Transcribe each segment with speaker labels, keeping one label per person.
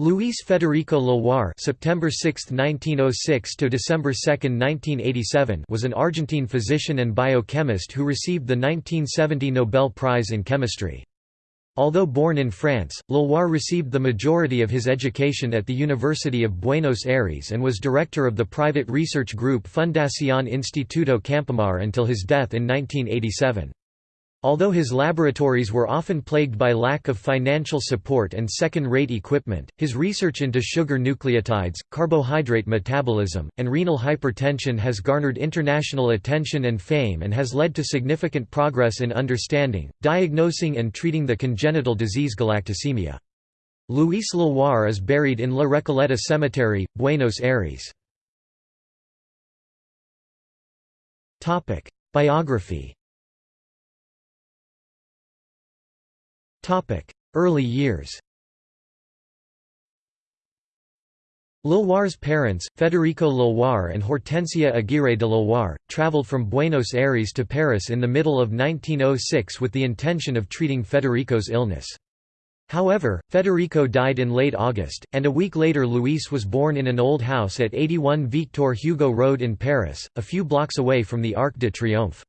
Speaker 1: Luis Federico Leloir (September 6, 1906 to December 2, 1987) was an Argentine physician and biochemist who received the 1970 Nobel Prize in Chemistry. Although born in France, Leloir received the majority of his education at the University of Buenos Aires and was director of the private research group Fundación Instituto Campomar until his death in 1987. Although his laboratories were often plagued by lack of financial support and second-rate equipment, his research into sugar nucleotides, carbohydrate metabolism, and renal hypertension has garnered international attention and fame and has led to significant progress in understanding, diagnosing and treating the congenital disease galactosemia. Luis Leloir is buried in La Recoleta Cemetery, Buenos Aires. Biography Early years Leloir's parents, Federico Leloir and Hortensia Aguirre de Leloir, traveled from Buenos Aires to Paris in the middle of 1906 with the intention of treating Federico's illness. However, Federico died in late August, and a week later Luis was born in an old house at 81 Victor Hugo Road in Paris, a few blocks away from the Arc de Triomphe.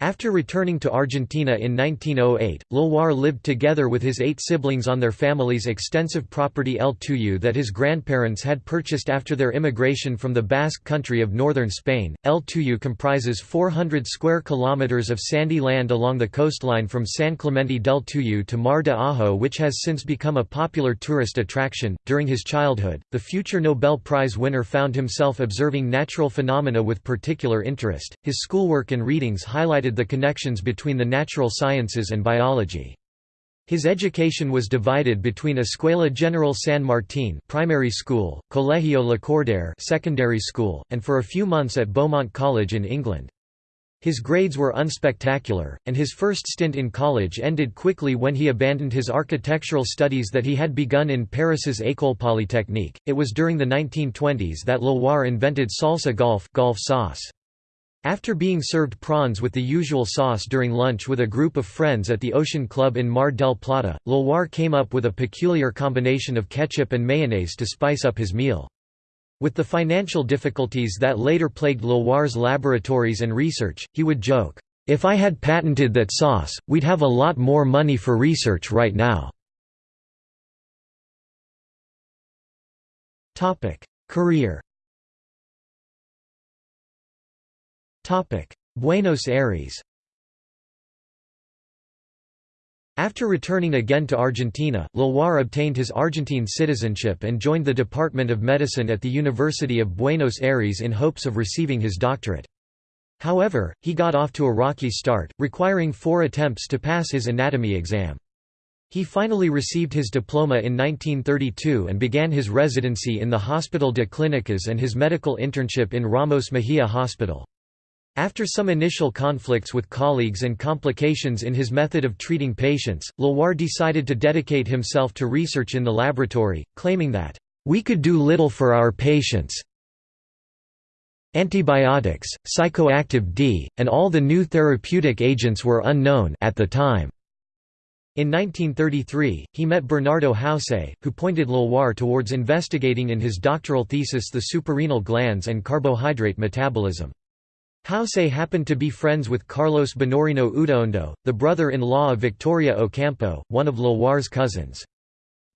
Speaker 1: After returning to Argentina in 1908, Leloir lived together with his eight siblings on their family's extensive property El Tuyu that his grandparents had purchased after their immigration from the Basque country of northern Spain. El Tuyu comprises 400 square kilometers of sandy land along the coastline from San Clemente del Tuyu to Mar de Ajo, which has since become a popular tourist attraction. During his childhood, the future Nobel Prize winner found himself observing natural phenomena with particular interest. His schoolwork and readings highlighted the connections between the natural sciences and biology. His education was divided between Escuela General San Martín primary school, Colegio Lacordaire secondary school, and for a few months at Beaumont College in England. His grades were unspectacular, and his first stint in college ended quickly when he abandoned his architectural studies that he had begun in Paris's École Polytechnique. It was during the 1920s that Leloir invented salsa golf, golf sauce. After being served prawns with the usual sauce during lunch with a group of friends at the Ocean Club in Mar del Plata, Leloir came up with a peculiar combination of ketchup and mayonnaise to spice up his meal. With the financial difficulties that later plagued Leloir's laboratories and research, he would joke, "'If I had patented that sauce, we'd have a lot more money for research right now." Career Buenos Aires After returning again to Argentina, Leloir obtained his Argentine citizenship and joined the Department of Medicine at the University of Buenos Aires in hopes of receiving his doctorate. However, he got off to a rocky start, requiring four attempts to pass his anatomy exam. He finally received his diploma in 1932 and began his residency in the Hospital de Clínicas and his medical internship in Ramos Mejia Hospital. After some initial conflicts with colleagues and complications in his method of treating patients, Leloir decided to dedicate himself to research in the laboratory, claiming that, "...we could do little for our patients antibiotics, psychoactive D, and all the new therapeutic agents were unknown at the time." In 1933, he met Bernardo Houssay, who pointed Leloir towards investigating in his doctoral thesis the suprarenal glands and carbohydrate metabolism. Houssay happened to be friends with Carlos Bonorino Udaondo, the brother-in-law of Victoria Ocampo, one of Leloir's cousins.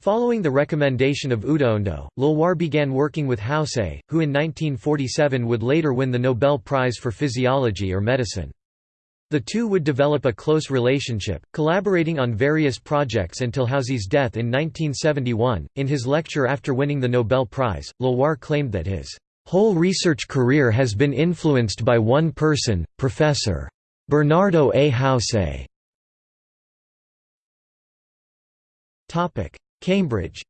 Speaker 1: Following the recommendation of Udaondo, Leloir began working with Houssay, who in 1947 would later win the Nobel Prize for Physiology or Medicine. The two would develop a close relationship, collaborating on various projects until Houssay's death in 1971. In his lecture after winning the Nobel Prize, Leloir claimed that his whole research career has been influenced by one person, Professor. Bernardo A. Houssay. Cambridge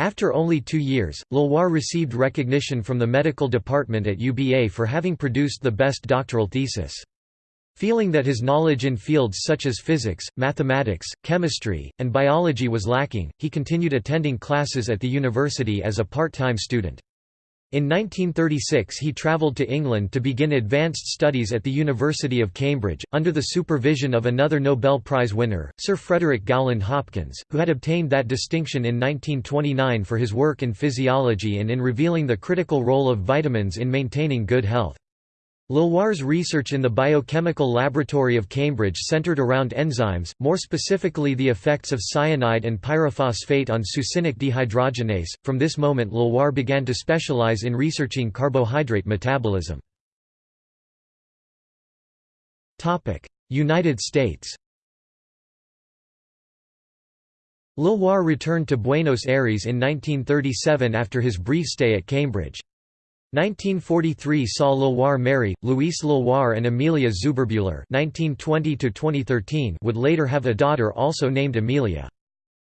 Speaker 1: After only two years, Leloir received recognition from the medical department at UBA for having produced the best doctoral thesis. Feeling that his knowledge in fields such as physics, mathematics, chemistry, and biology was lacking, he continued attending classes at the university as a part-time student. In 1936 he travelled to England to begin advanced studies at the University of Cambridge, under the supervision of another Nobel Prize winner, Sir Frederick Gowland Hopkins, who had obtained that distinction in 1929 for his work in physiology and in revealing the critical role of vitamins in maintaining good health. Leloir's research in the Biochemical Laboratory of Cambridge centered around enzymes, more specifically the effects of cyanide and pyrophosphate on succinic dehydrogenase. From this moment Leloir began to specialize in researching carbohydrate metabolism. Topic: United States Leloir returned to Buenos Aires in 1937 after his brief stay at Cambridge. 1943 saw Leloir marry, Louise Leloir and Amelia Zuberbühler would later have a daughter also named Amelia.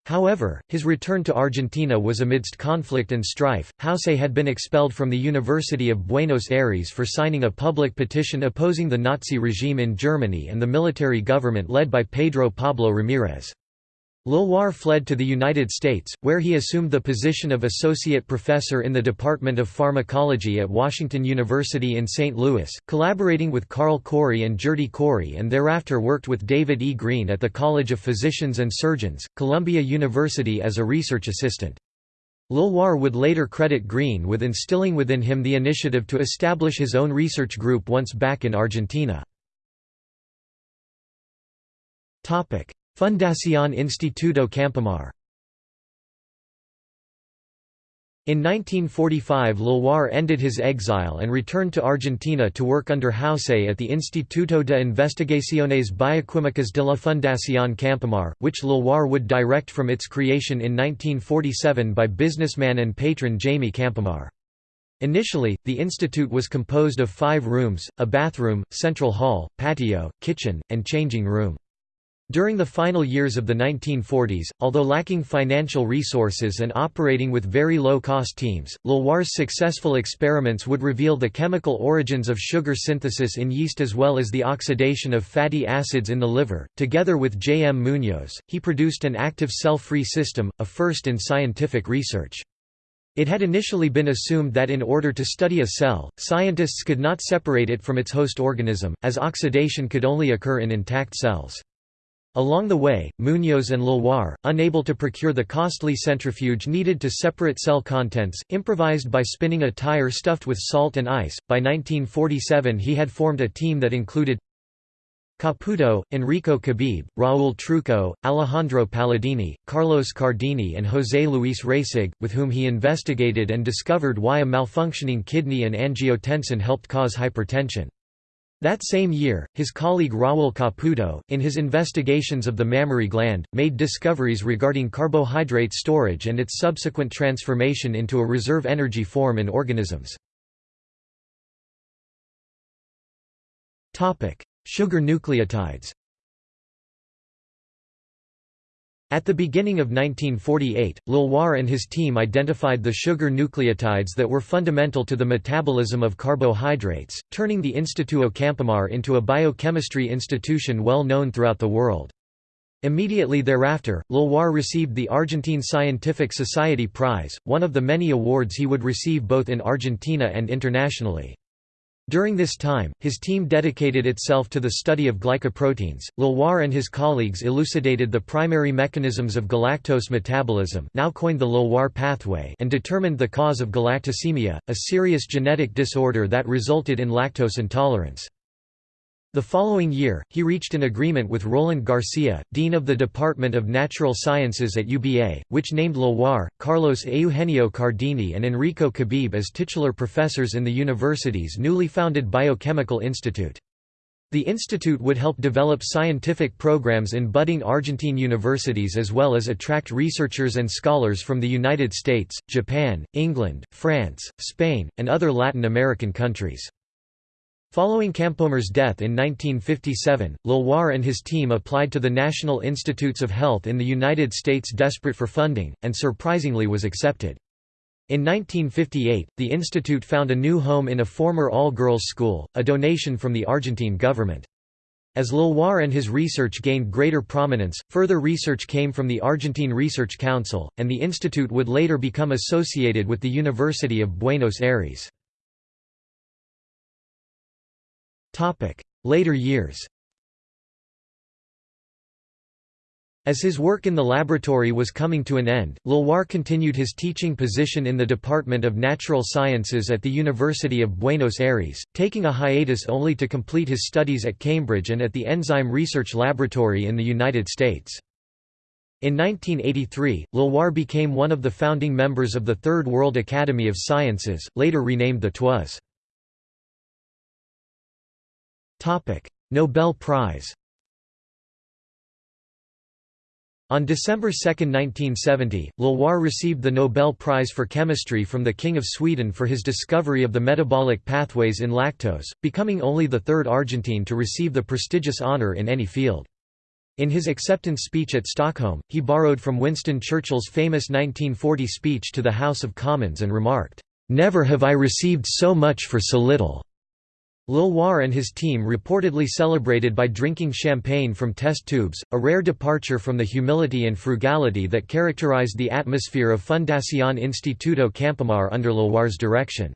Speaker 1: However, his return to Argentina was amidst conflict and strife. Houssay had been expelled from the University of Buenos Aires for signing a public petition opposing the Nazi regime in Germany and the military government led by Pedro Pablo Ramirez. Leloir fled to the United States, where he assumed the position of associate professor in the Department of Pharmacology at Washington University in St. Louis, collaborating with Carl Cori and Gerty Cori and thereafter worked with David E. Green at the College of Physicians and Surgeons, Columbia University as a research assistant. Leloir would later credit Green with instilling within him the initiative to establish his own research group once back in Argentina. Fundación Instituto Campomar In 1945 Leloir ended his exile and returned to Argentina to work under Houssay at the Instituto de Investigaciones Bioquímicas de la Fundación Campomar, which Leloir would direct from its creation in 1947 by businessman and patron Jaime Campomar. Initially, the institute was composed of five rooms, a bathroom, central hall, patio, kitchen, and changing room. During the final years of the 1940s, although lacking financial resources and operating with very low-cost teams, Leloir's successful experiments would reveal the chemical origins of sugar synthesis in yeast as well as the oxidation of fatty acids in the liver. Together with J. M. Munoz, he produced an active cell-free system, a first in scientific research. It had initially been assumed that in order to study a cell, scientists could not separate it from its host organism, as oxidation could only occur in intact cells. Along the way, Munoz and Leloir, unable to procure the costly centrifuge needed to separate cell contents, improvised by spinning a tire stuffed with salt and ice. By 1947, he had formed a team that included Caputo, Enrico Cabib, Raúl Trucco, Alejandro Palladini, Carlos Cardini and José Luis Reisig, with whom he investigated and discovered why a malfunctioning kidney and angiotensin helped cause hypertension. That same year, his colleague Raúl Caputo, in his investigations of the mammary gland, made discoveries regarding carbohydrate storage and its subsequent transformation into a reserve energy form in organisms. Sugar nucleotides At the beginning of 1948, Leloir and his team identified the sugar nucleotides that were fundamental to the metabolism of carbohydrates, turning the Instituto Campomar into a biochemistry institution well known throughout the world. Immediately thereafter, Leloir received the Argentine Scientific Society Prize, one of the many awards he would receive both in Argentina and internationally. During this time, his team dedicated itself to the study of glycoproteins. Leloir and his colleagues elucidated the primary mechanisms of galactose metabolism, now coined the Leloir pathway, and determined the cause of galactosemia, a serious genetic disorder that resulted in lactose intolerance. The following year, he reached an agreement with Roland Garcia, dean of the Department of Natural Sciences at UBA, which named Leloir, Carlos Eugenio Cardini and Enrico Cabib as titular professors in the university's newly founded Biochemical Institute. The institute would help develop scientific programs in budding Argentine universities as well as attract researchers and scholars from the United States, Japan, England, France, Spain, and other Latin American countries. Following Campomar's death in 1957, Leloir and his team applied to the National Institutes of Health in the United States desperate for funding, and surprisingly was accepted. In 1958, the institute found a new home in a former all-girls school, a donation from the Argentine government. As Leloir and his research gained greater prominence, further research came from the Argentine Research Council, and the institute would later become associated with the University of Buenos Aires. Later years As his work in the laboratory was coming to an end, Leloir continued his teaching position in the Department of Natural Sciences at the University of Buenos Aires, taking a hiatus only to complete his studies at Cambridge and at the Enzyme Research Laboratory in the United States. In 1983, Leloir became one of the founding members of the Third World Academy of Sciences, later renamed the TWAS. Nobel Prize On December 2, 1970, Leloir received the Nobel Prize for Chemistry from the King of Sweden for his discovery of the metabolic pathways in lactose, becoming only the third Argentine to receive the prestigious honor in any field. In his acceptance speech at Stockholm, he borrowed from Winston Churchill's famous 1940 speech to the House of Commons and remarked, "'Never have I received so much for so little.' Leloir and his team reportedly celebrated by drinking champagne from test tubes, a rare departure from the humility and frugality that characterized the atmosphere of Fundación Instituto Campomar under Leloir's direction.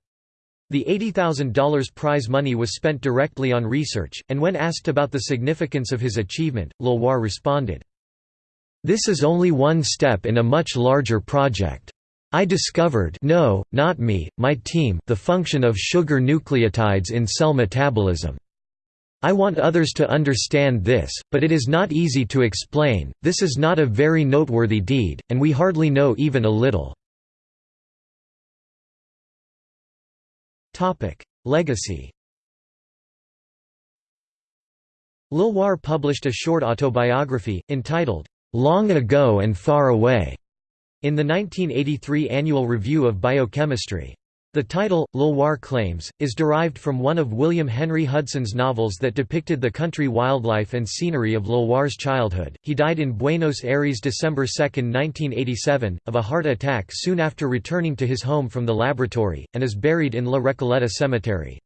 Speaker 1: The $80,000 prize money was spent directly on research, and when asked about the significance of his achievement, Leloir responded, This is only one step in a much larger project. I discovered no, not me, my team the function of sugar nucleotides in cell metabolism. I want others to understand this, but it is not easy to explain, this is not a very noteworthy deed, and we hardly know even a little. Legacy Leloir published a short autobiography, entitled, "'Long Ago and Far Away' In the 1983 Annual Review of Biochemistry. The title, Leloir claims, is derived from one of William Henry Hudson's novels that depicted the country wildlife and scenery of Leloir's childhood. He died in Buenos Aires December 2, 1987, of a heart attack soon after returning to his home from the laboratory, and is buried in La Recoleta Cemetery.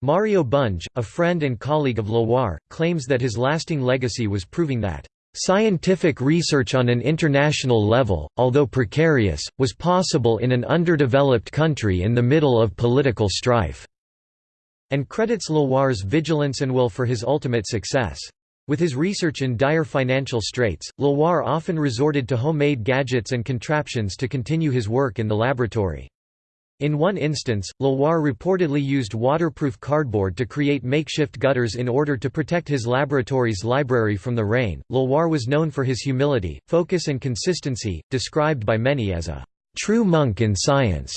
Speaker 1: Mario Bunge, a friend and colleague of Leloir, claims that his lasting legacy was proving that Scientific research on an international level, although precarious, was possible in an underdeveloped country in the middle of political strife, and credits Leloir's vigilance and will for his ultimate success. With his research in dire financial straits, Leloir often resorted to homemade gadgets and contraptions to continue his work in the laboratory. In one instance, Leloir reportedly used waterproof cardboard to create makeshift gutters in order to protect his laboratory's library from the rain. Leloir was known for his humility, focus, and consistency, described by many as a true monk in science.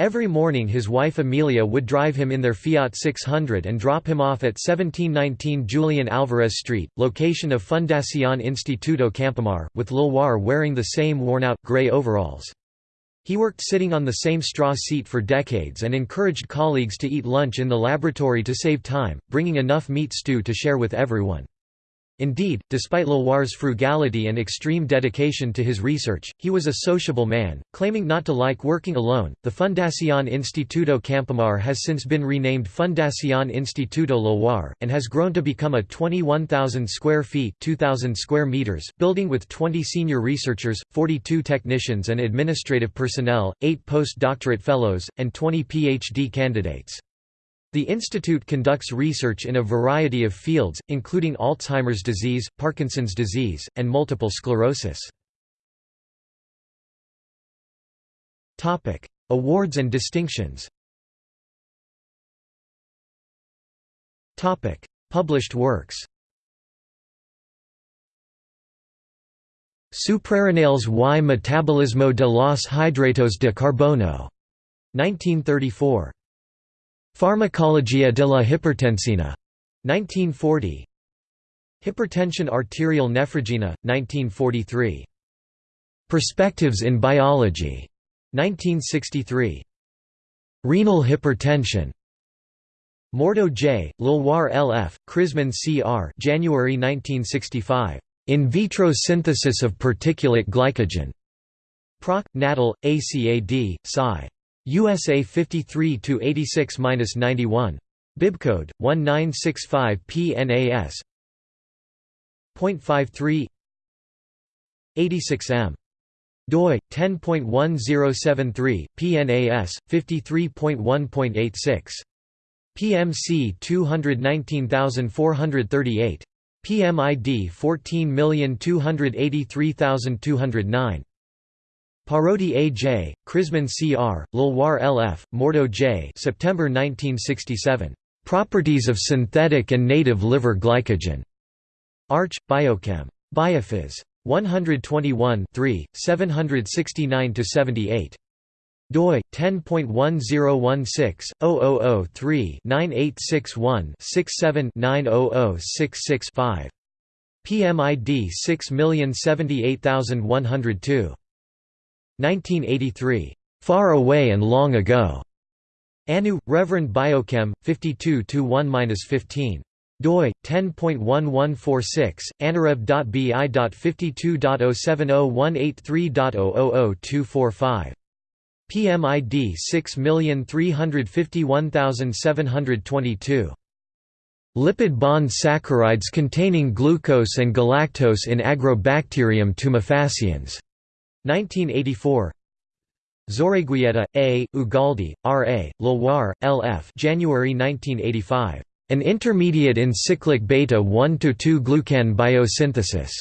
Speaker 1: Every morning his wife Amelia would drive him in their Fiat 600 and drop him off at 1719 Julian Alvarez Street, location of Fundación Instituto Campomar, with Leloir wearing the same worn-out, grey overalls. He worked sitting on the same straw seat for decades and encouraged colleagues to eat lunch in the laboratory to save time, bringing enough meat stew to share with everyone. Indeed, despite Leloir's frugality and extreme dedication to his research, he was a sociable man, claiming not to like working alone. The Fundación Instituto Campomar has since been renamed Fundación Instituto Leloir, and has grown to become a 21,000 square feet 2,000 square meters building with 20 senior researchers, 42 technicians and administrative personnel, 8 postdoctorate fellows, and 20 PhD candidates. The institute conducts research in a variety of fields, including Alzheimer's disease, Parkinson's disease, and multiple sclerosis. Awards and distinctions Published works Suprarrenales y metabolismo de los hidratos de carbono, 1934. Pharmacologia de la hipertensina, 1940. Hypertension arterial nephrogena, 1943. Perspectives in Biology, 1963. Renal hypertension. Mordo J., Leloir L.F., Krisman C.R. January 1965. In vitro synthesis of particulate glycogen. Proc. Natal, ACAD, Sci. USA 53 to 86-91. Bibcode 1965 PNAS. 0.53 86M doi 10.1073 PNAS 53.1.86 PMC 219438 PMID 14283209 Parodi A. J., Krisman C. R., Leloir L. F., Mordo J. September 1967. Properties of synthetic and native liver glycogen. Arch, Biochem. Biophys. 121 769–78 doi 10.1016-0003-9861-67-900665. PMID 6078102. 1983. Far Away and Long Ago. Anu, Reverend Biochem, 52 1-15 doi 10.1146 anarev.bi.52.070183.0000245 PMID 6351722 Lipid bond saccharides containing glucose and galactose in Agrobacterium tumefaciens. 1984 Zorreguieta, A., Ugalde, R. A., Leloir, L. F. January 1985. An intermediate in cyclic beta-1–2 glucan biosynthesis.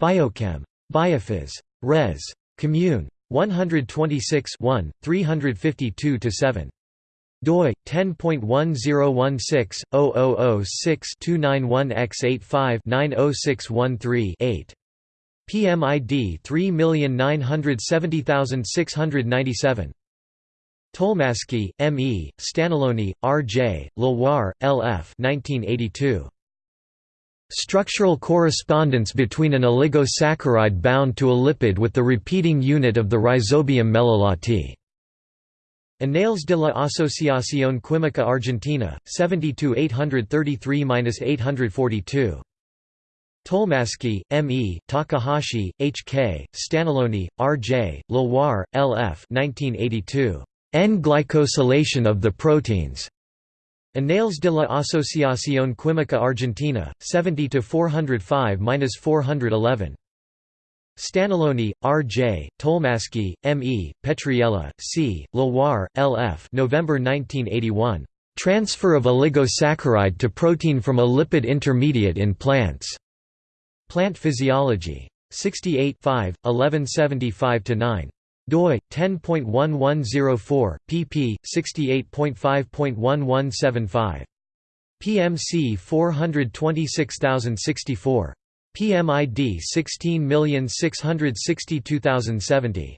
Speaker 1: Biochem. Biophys. Res. Commune. 126 1, 352–7 doi 10.1016/0006-291x85-90613-8 PMID 3970697 Tolmasky, M. E., Staneloni, R. J., Leloir, L. F. 1982. Structural correspondence between an oligosaccharide bound to a lipid with the repeating unit of the rhizobium meliloti. Annales de la Asociación Química Argentina, 72 833–842. Tolmasky, M. E., Takahashi, H. K., Staneloni, R. J., Leloir, L. F. 1982. N-glycosylation of the proteins. Annales de la Asociación Química Argentina, 70 405–411. Staneloni, R. J., Tolmasky, M. E., Petriella, C., Leloir, L. F. November 1981. Transfer of oligosaccharide to protein from a lipid intermediate in plants. Plant Physiology. 68 5, 1175–9 doi 10.1104 pp 68.5.1175 PMC 426064 PMID 16662070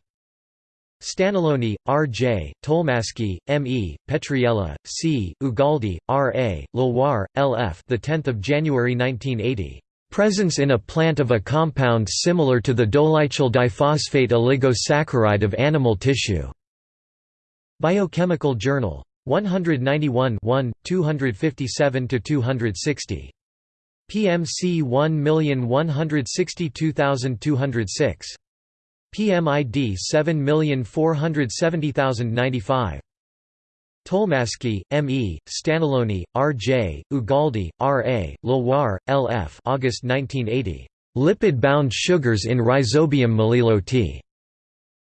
Speaker 1: Staneloni, R. J., Tolmasky, M. E., Petriella, C., Ugalde, R. A., Leloir, L. F. The 10th of January 1980. Presence in a plant of a compound similar to the dolichol diphosphate oligosaccharide of animal tissue. Biochemical Journal. 191 1, 257–260. PMC 1162206. PMID 7470095. Tolmasky, M. E., Staneloni, R. J., Ugalde, R. A., Leloir, L. F. August 1980. Lipid-bound sugars in Rhizobium meliloti.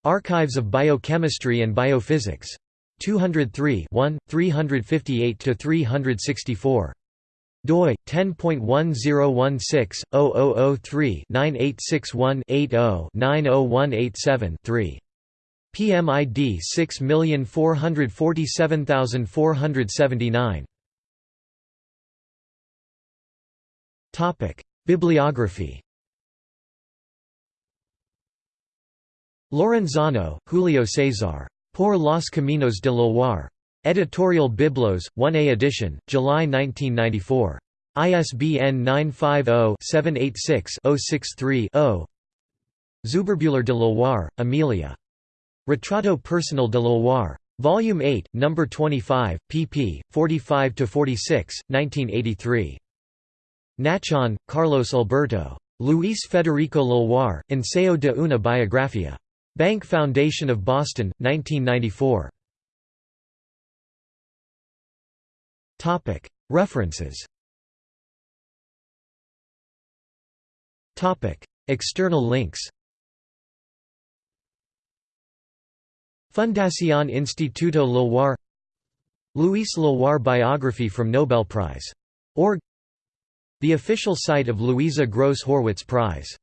Speaker 1: Archives of Biochemistry and Biophysics. 203 358–364 doi 10.1016/0003-9861-80-90187-3 PMID 6447479 Topic Bibliography Lorenzano, Julio César. Por los Caminos de Leloir. Editorial Biblos, 1A edition, July 1994. ISBN 950-786-063-0 Zuberbuehler de Leloir, Amelia. Retrato Personal de Leloir. Volume 8, No. 25, pp. 45–46, 1983. Nachon, Carlos Alberto. Luis Federico Leloir, Ensayo de una biografía. Bank Foundation of Boston, 1994. References External links Fundación Instituto Leloir Louis Leloir biography from Nobel Prize. Org The official site of Louisa Gross Horwitz Prize